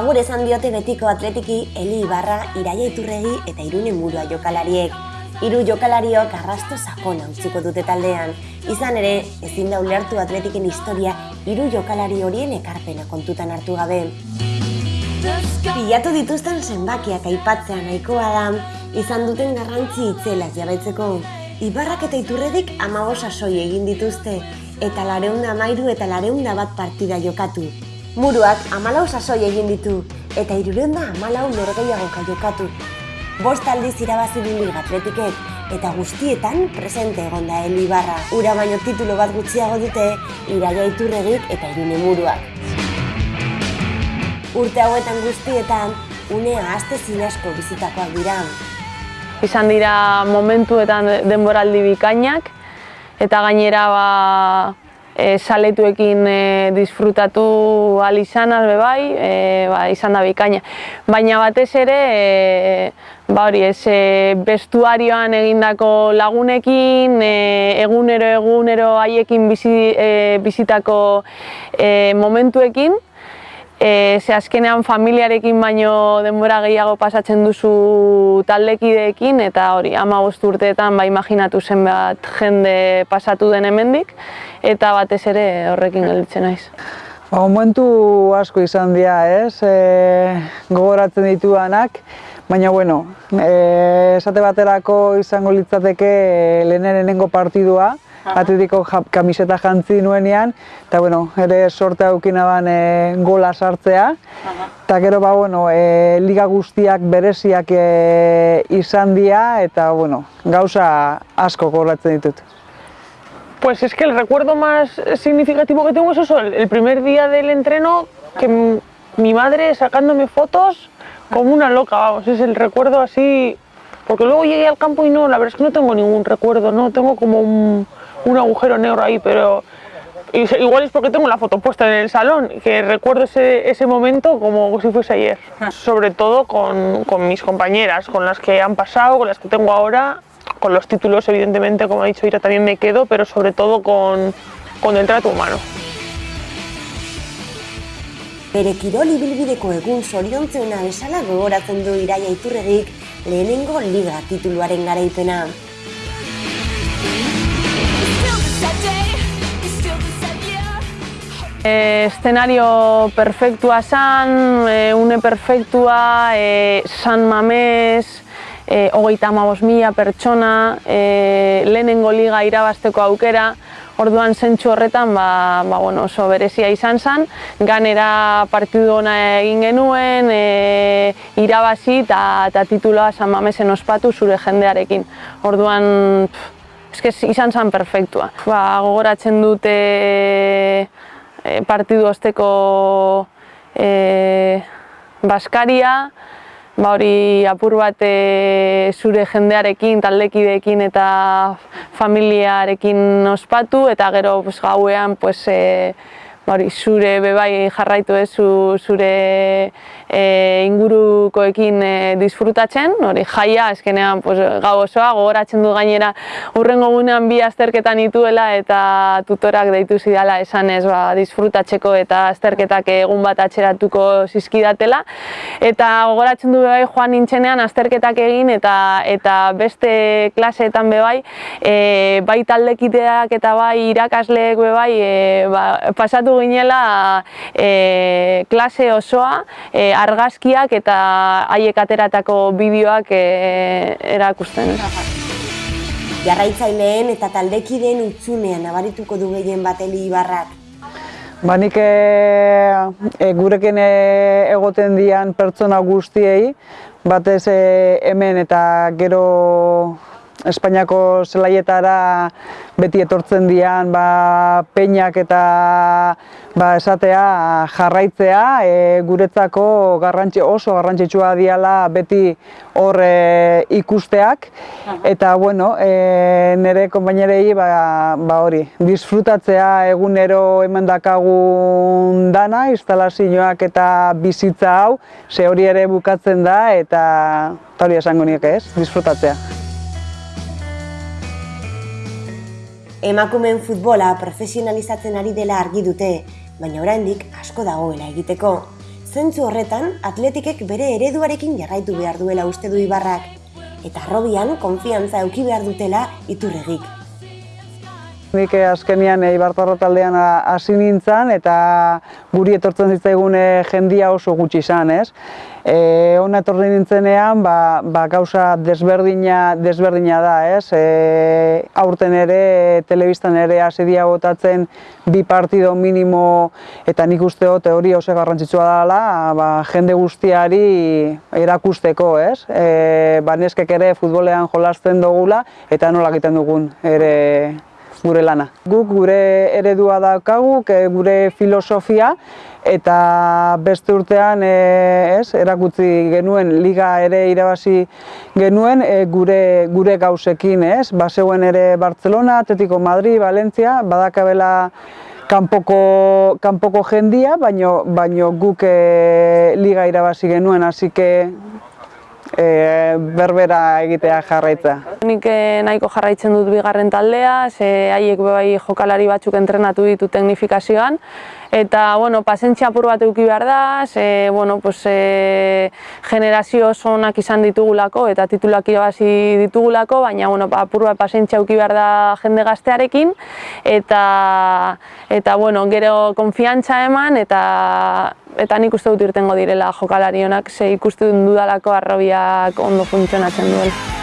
Agur esan diote betiko atletiki Eli Ibarra, Iraia Iturregi eta Irune Murua jokalariek. Hiru jokalariok arrasto sakona utziko dute taldean. Izan ere, ezin da ulertu atletiken historia hiru jokalari horien ekarpena kontutan hartu gabe. Pilatu dituzten zenbakiak aipatzea nahikoa da, izan duten garrantzi itzelaz jabetzeko. Ibarrak eta iturredik amabos asoi egin dituzte, eta lareunda mairu eta lareunda bat partida jokatu. Muruak amalau sasoi egin ditu, eta irureunda amalau norgeiagoka jokatu. Bost aldiz irabazi du liga atletikek, eta guztietan presente egon da Eli Ibarra. Ura baino titulo bat gutxiago dute, iraia iturregik eta irune muruak. Urte hauetan guztietan, unea aste zinasko bizitakoak dira. izan dira momentuetan denboraldi bikainak eta gainera ba, e, saletuekin e, disfrutatu ahal izan albe bai, e, ba, izan da bikaina. Baina batez ere, e, ba hori, ez, e, bestuarioan egindako lagunekin, e, egunero egunero haiekin bizi, e, bizitako e, momentuekin, E, ze azkenean familiarekin baino denbora gehiago pasatzen duzu taldekideekin eta hori ama urteetan ba imaginatu zen bat jende pasatu den hemendik eta batez ere horrekin gelditzen naiz. Ba, momentu asko izan dira, ez? E, gogoratzen dituanak, baina bueno, e, esate baterako izango litzateke lehenengo partidua, Atletiko kamiseta jantzi nuenean, eta bueno, ere sorte aukina ban e, gola sartzea. Eta gero ba, bueno, e, liga guztiak bereziak e, izan dira, eta bueno, gauza asko goratzen ditut. Pues es que el recuerdo más significativo que tengo es eso, el primer día del entreno, que mi madre sacándome fotos como una loca, vamos, es el recuerdo así, porque luego llegué al campo y no, la verdad es que no tengo ningún recuerdo, no tengo como un, un agujero negro ahí, pero igual es porque tengo la foto puesta en el salón, que recuerdo ese, ese momento como si fuese ayer. Sobre todo con, con, mis compañeras, con las que han pasado, con las que tengo ahora, con los títulos evidentemente, como ha dicho Ira, también me quedo, pero sobre todo con, con el trato humano. Bere kirol ibilbideko egun zoriontzeuna bezala gogoratzen du Iraia Iturregik lehenengo liga tituluaren garaipena. E, eszenario perfektua zan, e, une perfektua, e, San Mamés, e, hogeita amabos mila pertsona, e, lehenengo liga irabazteko aukera, orduan zentsu horretan ba, ba, bueno, oso berezia izan zen, ganera partidu ona egin genuen, e, irabazi eta tituloa San Mamesen ospatu zure jendearekin. Orduan, pff, izan zen perfektua. Ba, gogoratzen dute e, partidu osteko e, Baskaria, ba hori apur bat e, zure jendearekin, taldekideekin eta familiarekin ospatu eta gero pues, gauean pues, e, hori, zure bebai jarraitu ez zure e, ingurukoekin e, disfrutatzen, hori jaia, eskenean pues, gau osoa, gogoratzen du gainera urrengo gunean bi azterketan ituela eta tutorak deitu zidala esan ez ba, disfrutatzeko eta azterketak egun bat atxeratuko zizkidatela. Eta gogoratzen du bebai joan nintzenean azterketak egin eta eta beste klaseetan bebai, e, bai taldekiteak eta bai irakasleek bebai e, ba, pasatu ginela e, klase osoa, e, argazkiak eta haiek ateratako bideoak e, erakusten. Jarraitzaileen eta taldekideen utzunean nabarituko du gehien bateli ibarrak. Ba nik e, e, gurekin e, egoten dian pertsona guztiei, batez e, hemen eta gero Espainiako zelaietara beti etortzen dian ba, peinak eta ba, esatea jarraitzea e, guretzako garrantzi, oso garrantzitsua diala beti hor e, ikusteak. Eta bueno, e, nire konbainerei ba, ba hori, disfrutatzea egunero emendakagun dana, instalazioak eta bizitza hau, ze hori ere bukatzen da eta hori esango nieke ez, disfrutatzea. Emakumeen futbola profesionalizatzen ari dela argi dute, baina oraindik asko dagoela egiteko. Zentzu horretan, atletikek bere ereduarekin jarraitu behar duela uste du Ibarrak, eta arrobian konfiantza euki behar dutela iturregik. Nik eh, azkenian Ibartarro taldean hasi nintzen eta guri etortzen zitzaigun eh, jendia oso gutxi izan, ez? E, Hona etorri nintzenean, ba, ba gauza desberdina, desberdina da, ez? E, aurten ere, telebistan ere hasi dia botatzen bi partido minimo eta nik uste hori hori oso garrantzitsua dela, ba, jende guztiari erakusteko, ez? E, ba, neskek ere futbolean jolasten dugula eta nola egiten dugun ere gure lana. Guk gure eredua daukagu, gure filosofia eta beste urtean e, ez, erakutzi genuen liga ere irabazi genuen e, gure gure gauzekin, ez? Baseuen ere Barcelona, Atletico Madrid, Valencia, badakabela kanpoko kanpoko jendia, baino baino guk e, liga irabazi genuen, hasi e, berbera egitea jarraitza. Nik eh, nahiko jarraitzen dut bigarren taldea, ze haiek bai jokalari batzuk entrenatu ditu teknifikazioan, eta bueno, pasentzia apur bat eduki behar da, ze, bueno, pues, e, generazio oso onak izan ditugulako eta titulak irabazi ditugulako, baina bueno, apur bat pasentzia eduki behar da jende gaztearekin, eta, eta bueno, gero konfiantza eman, eta eta nik uste dut irtengo direla jokalari honak, ze ikusten dudalako arrobiak ondo funtzionatzen duela.